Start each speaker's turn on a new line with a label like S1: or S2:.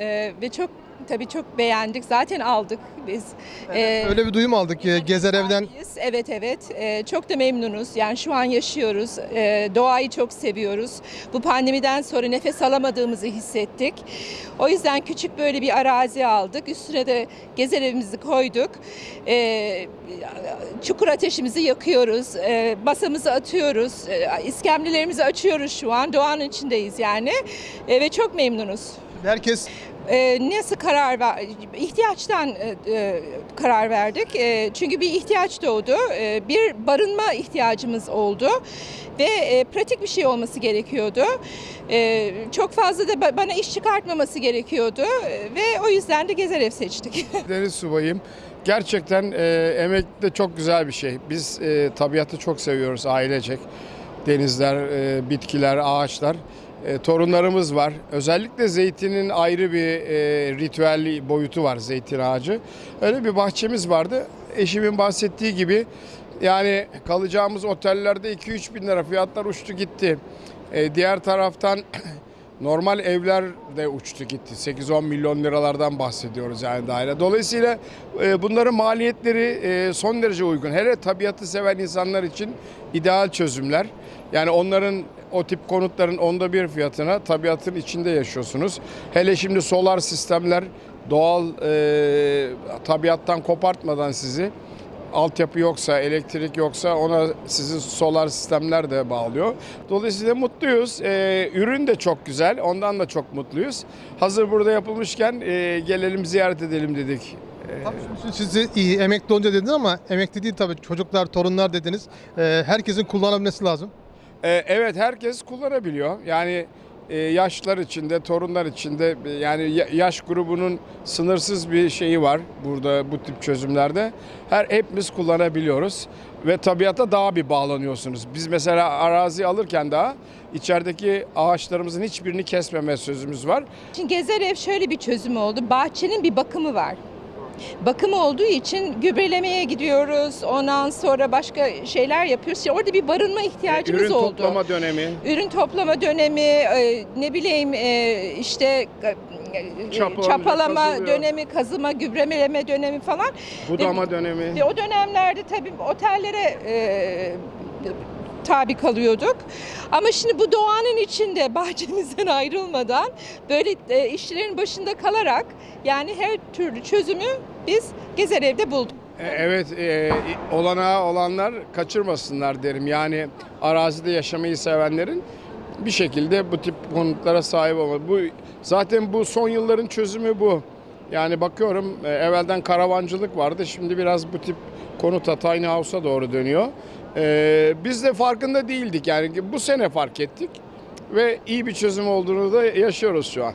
S1: Ee, ve çok tabii çok beğendik. Zaten aldık biz. Ee,
S2: Öyle bir duyum aldık ki Gezer Ev'den
S1: sahibiyiz. Evet evet. Ee, çok da memnunuz. Yani şu an yaşıyoruz. Ee, doğayı çok seviyoruz. Bu pandemiden sonra nefes alamadığımızı hissettik. O yüzden küçük böyle bir arazi aldık. Üstüne de gezer evimizi koyduk. Ee, çukur ateşimizi yakıyoruz. Ee, masamızı atıyoruz. Ee, iskemlelerimizi açıyoruz şu an. Doğanın içindeyiz yani. Ee, ve çok memnunuz.
S2: herkes
S1: Ee, nasıl karar ihtiyaçtan e, e, karar verdik E, çünkü bir ihtiyaç doğdu bir barınma ihtiyacımız oldu ve pratik bir şey olması gerekiyordu çok fazla da ba- bana iş çıkartmaması gerekiyordu ve o yüzden de gezer ev seçtik.
S3: Deniz subayım. Gerçekten e, emek de çok güzel bir şey. Biz e, tabiatı çok seviyoruz ailecek. Denizler, e, bitkiler, ağaçlar. E, torunlarımız var. Özellikle zeytinin ayrı bir e, ritüel boyutu var zeytin ağacı. Öyle bir bahçemiz vardı. Eşimin bahsettiği gibi yani kalacağımız otellerde 2-3 bin lira fiyatlar uçtu gitti. E, diğer taraftan Normal evler de uçtu gitti. 8-10 milyon liralardan bahsediyoruz yani daire. Dolayısıyla e, bunların maliyetleri e, son derece uygun. Hele tabiatı seven insanlar için ideal çözümler. Yani onların o tip konutların onda bir fiyatına tabiatın içinde yaşıyorsunuz. Hele şimdi solar sistemler doğal e, tabiattan kopartmadan sizi altyapı yoksa, elektrik yoksa ona sizin solar sistemler de bağlıyor. Dolayısıyla mutluyuz. Ee, ürün de çok güzel. Ondan da çok mutluyuz. Hazır burada yapılmışken e, gelelim ziyaret edelim dedik.
S2: Tabii şimdi siz iyi emekli olunca dediniz ama emekli değil tabii çocuklar, torunlar dediniz. Ee, herkesin kullanabilmesi lazım.
S3: Ee, evet herkes kullanabiliyor. Yani e, yaşlılar içinde, torunlar içinde e, yani ya- yaş grubunun sınırsız bir şeyi var burada bu tip çözümlerde. Her hepimiz kullanabiliyoruz ve tabiata daha bir bağlanıyorsunuz. Biz mesela arazi alırken daha içerideki ağaçlarımızın hiçbirini kesmeme sözümüz var.
S1: Şimdi gezer ev şöyle bir çözüm oldu. Bahçenin bir bakımı var. Bakım olduğu için gübrelemeye gidiyoruz. Ondan sonra başka şeyler yapıyoruz. Orada bir barınma ihtiyacımız
S3: Ürün
S1: oldu.
S3: toplama dönemi.
S1: ürün toplama dönemi, e, ne bileyim e, işte e,
S3: Çapa,
S1: çapalama
S3: kazılıyor.
S1: dönemi, kazıma, gübremeleme dönemi falan.
S3: Budama dönemi.
S1: Ve o dönemlerde tabii otellere e, tabi kalıyorduk. Ama şimdi bu doğanın içinde bahçemizden ayrılmadan böyle e, işçilerin başında kalarak yani her türlü çözümü biz gezer evde bulduk.
S3: E, Evet, e, olanağı olanlar kaçırmasınlar derim. Yani arazide yaşamayı sevenlerin bir şekilde bu tip konutlara sahip olmalı. Bu zaten bu son yılların çözümü bu. Yani bakıyorum e, evvelden karavancılık vardı. Şimdi biraz bu tip konuta tiny house'a doğru dönüyor. E, biz de farkında değildik. Yani bu sene fark ettik ve iyi bir çözüm olduğunu da yaşıyoruz şu an.